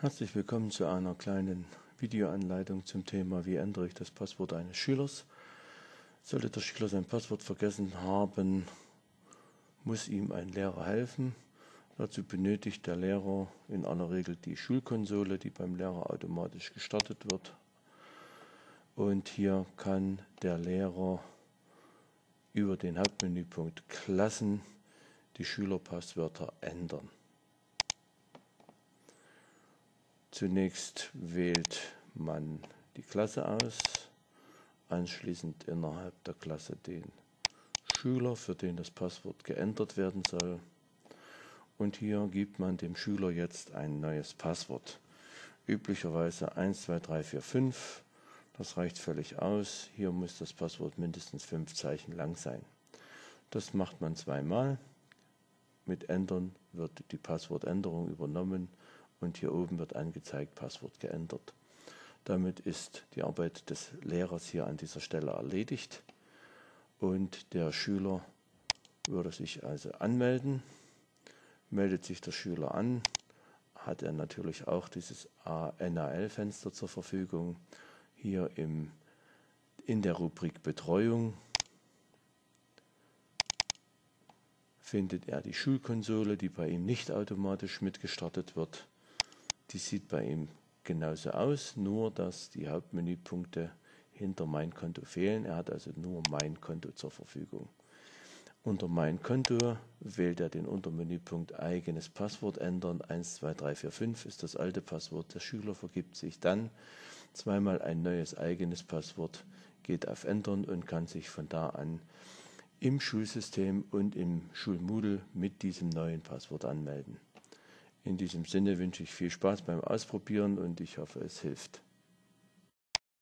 Herzlich willkommen zu einer kleinen Videoanleitung zum Thema Wie ändere ich das Passwort eines Schülers. Sollte der Schüler sein Passwort vergessen haben, muss ihm ein Lehrer helfen. Dazu benötigt der Lehrer in aller Regel die Schulkonsole, die beim Lehrer automatisch gestartet wird. Und hier kann der Lehrer über den Hauptmenüpunkt Klassen die Schülerpasswörter ändern. Zunächst wählt man die Klasse aus, anschließend innerhalb der Klasse den Schüler, für den das Passwort geändert werden soll. Und hier gibt man dem Schüler jetzt ein neues Passwort. Üblicherweise 1, 2, 3, 4, 5. Das reicht völlig aus. Hier muss das Passwort mindestens fünf Zeichen lang sein. Das macht man zweimal. Mit Ändern wird die Passwortänderung übernommen und hier oben wird angezeigt, Passwort geändert. Damit ist die Arbeit des Lehrers hier an dieser Stelle erledigt und der Schüler würde sich also anmelden. Meldet sich der Schüler an, hat er natürlich auch dieses NAL-Fenster zur Verfügung. Hier im, in der Rubrik Betreuung findet er die Schulkonsole, die bei ihm nicht automatisch mitgestartet wird. Die sieht bei ihm genauso aus, nur dass die Hauptmenüpunkte hinter Mein Konto fehlen. Er hat also nur Mein Konto zur Verfügung. Unter Mein Konto wählt er den Untermenüpunkt Eigenes Passwort ändern. 1, 2, 3, 4, 5 ist das alte Passwort. Der Schüler vergibt sich dann zweimal ein neues eigenes Passwort, geht auf Ändern und kann sich von da an im Schulsystem und im Schulmoodle mit diesem neuen Passwort anmelden. In diesem Sinne wünsche ich viel Spaß beim Ausprobieren und ich hoffe, es hilft.